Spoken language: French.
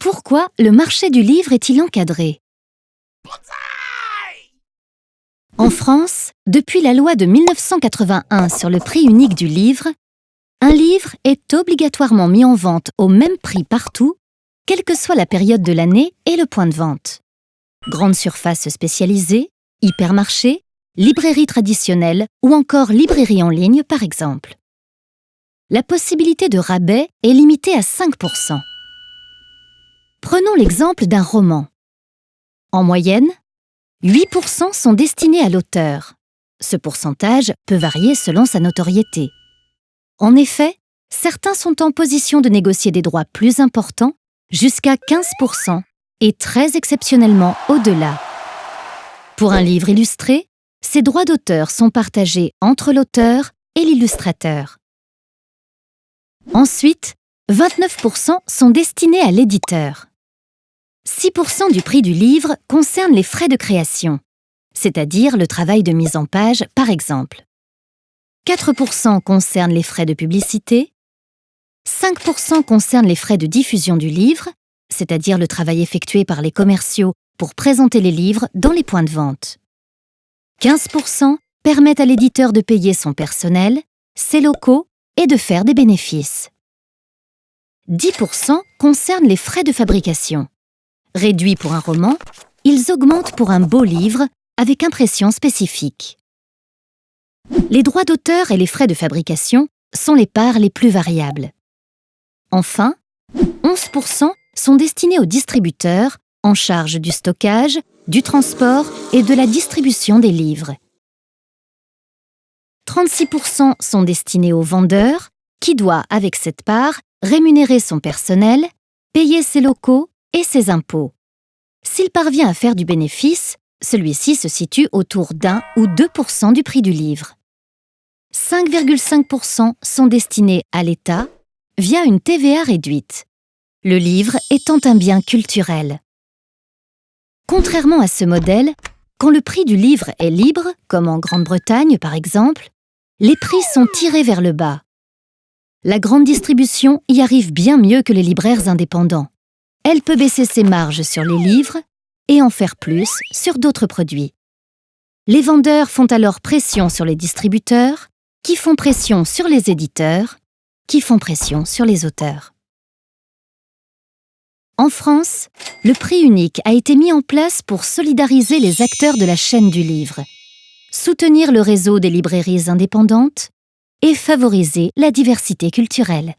Pourquoi le marché du livre est-il encadré? En France, depuis la loi de 1981 sur le prix unique du livre, un livre est obligatoirement mis en vente au même prix partout, quelle que soit la période de l'année et le point de vente. Grande surface spécialisée, hypermarché, librairie traditionnelle ou encore librairie en ligne par exemple. La possibilité de rabais est limitée à 5%. Prenons l'exemple d'un roman. En moyenne, 8% sont destinés à l'auteur. Ce pourcentage peut varier selon sa notoriété. En effet, certains sont en position de négocier des droits plus importants, jusqu'à 15%, et très exceptionnellement au-delà. Pour un livre illustré, ces droits d'auteur sont partagés entre l'auteur et l'illustrateur. Ensuite, 29% sont destinés à l'éditeur. 6% du prix du livre concerne les frais de création, c'est-à-dire le travail de mise en page, par exemple. 4% concernent les frais de publicité, 5% concernent les frais de diffusion du livre, c'est-à-dire le travail effectué par les commerciaux pour présenter les livres dans les points de vente. 15% permettent à l'éditeur de payer son personnel, ses locaux et de faire des bénéfices. 10% concernent les frais de fabrication. Réduits pour un roman, ils augmentent pour un beau livre avec impression spécifique. Les droits d'auteur et les frais de fabrication sont les parts les plus variables. Enfin, 11% sont destinés aux distributeurs en charge du stockage, du transport et de la distribution des livres. 36% sont destinés aux vendeurs, qui doit, avec cette part, rémunérer son personnel, payer ses locaux et ses impôts. S'il parvient à faire du bénéfice, celui-ci se situe autour d'un ou 2% du prix du livre. 5,5% sont destinés à l'État via une TVA réduite, le livre étant un bien culturel. Contrairement à ce modèle, quand le prix du livre est libre, comme en Grande-Bretagne par exemple, les prix sont tirés vers le bas. La grande distribution y arrive bien mieux que les libraires indépendants elle peut baisser ses marges sur les livres et en faire plus sur d'autres produits. Les vendeurs font alors pression sur les distributeurs, qui font pression sur les éditeurs, qui font pression sur les auteurs. En France, le prix unique a été mis en place pour solidariser les acteurs de la chaîne du livre, soutenir le réseau des librairies indépendantes et favoriser la diversité culturelle.